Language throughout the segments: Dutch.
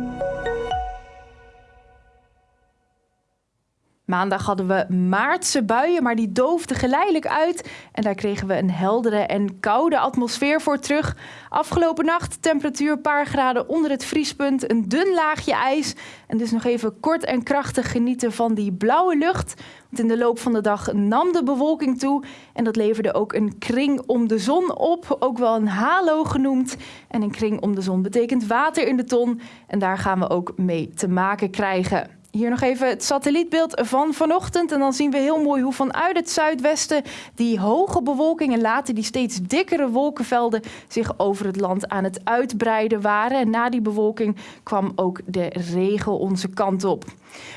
Thank you. Maandag hadden we maartse buien, maar die doofden geleidelijk uit. En daar kregen we een heldere en koude atmosfeer voor terug. Afgelopen nacht temperatuur een paar graden onder het vriespunt, een dun laagje ijs. En dus nog even kort en krachtig genieten van die blauwe lucht. Want in de loop van de dag nam de bewolking toe. En dat leverde ook een kring om de zon op, ook wel een halo genoemd. En een kring om de zon betekent water in de ton. En daar gaan we ook mee te maken krijgen. Hier nog even het satellietbeeld van vanochtend. En dan zien we heel mooi hoe vanuit het zuidwesten die hoge bewolking en later die steeds dikkere wolkenvelden zich over het land aan het uitbreiden waren. En na die bewolking kwam ook de regen onze kant op.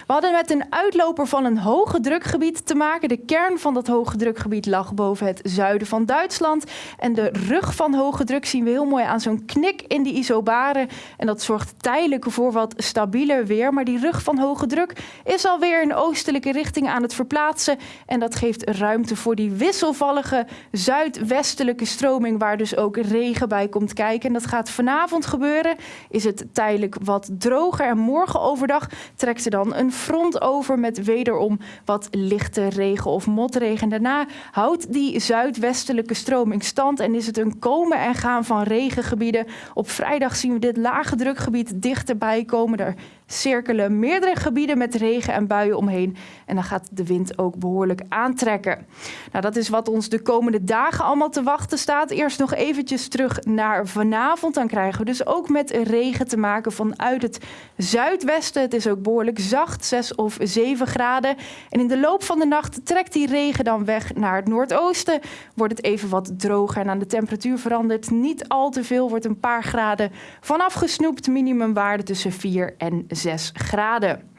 We hadden met een uitloper van een hoge drukgebied te maken. De kern van dat hoge drukgebied lag boven het zuiden van Duitsland. En de rug van hoge druk zien we heel mooi aan zo'n knik in die isobaren. En dat zorgt tijdelijk voor wat stabieler weer. Maar die rug van hoge druk is alweer in oostelijke richting aan het verplaatsen. En dat geeft ruimte voor die wisselvallige zuidwestelijke stroming, waar dus ook regen bij komt kijken. En dat gaat vanavond gebeuren. Is het tijdelijk wat droger. En morgen overdag trekt er dan een front over met wederom wat lichte regen of motregen. En daarna houdt die zuidwestelijke stroming stand en is het een komen en gaan van regengebieden. Op vrijdag zien we dit lage drukgebied dichterbij komen. Daar cirkelen meerdere gebieden met regen en buien omheen. En dan gaat de wind ook behoorlijk aantrekken. Nou, dat is wat ons de komende dagen allemaal te wachten staat. Eerst nog eventjes terug naar vanavond. Dan krijgen we dus ook met regen te maken vanuit het zuidwesten. Het is ook behoorlijk zacht, 6 of 7 graden. En in de loop van de nacht trekt die regen dan weg naar het noordoosten. Wordt het even wat droger en aan de temperatuur verandert niet al te veel. Wordt een paar graden vanaf gesnoept. Minimumwaarde tussen 4 en 6 graden.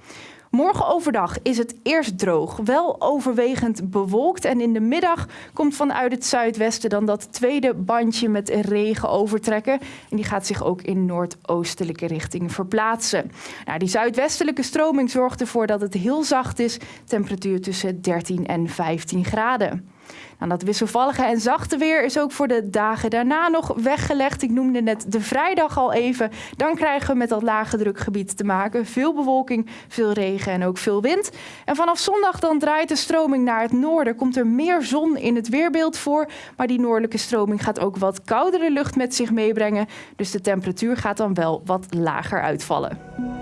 Morgen overdag is het eerst droog, wel overwegend bewolkt. En in de middag komt vanuit het zuidwesten dan dat tweede bandje met regen overtrekken. En die gaat zich ook in noordoostelijke richting verplaatsen. Nou, die zuidwestelijke stroming zorgt ervoor dat het heel zacht is. Temperatuur tussen 13 en 15 graden. Nou, dat wisselvallige en zachte weer is ook voor de dagen daarna nog weggelegd. Ik noemde net de vrijdag al even. Dan krijgen we met dat lage drukgebied te maken. Veel bewolking, veel regen en ook veel wind. En vanaf zondag dan draait de stroming naar het noorden. Komt er meer zon in het weerbeeld voor. Maar die noordelijke stroming gaat ook wat koudere lucht met zich meebrengen. Dus de temperatuur gaat dan wel wat lager uitvallen.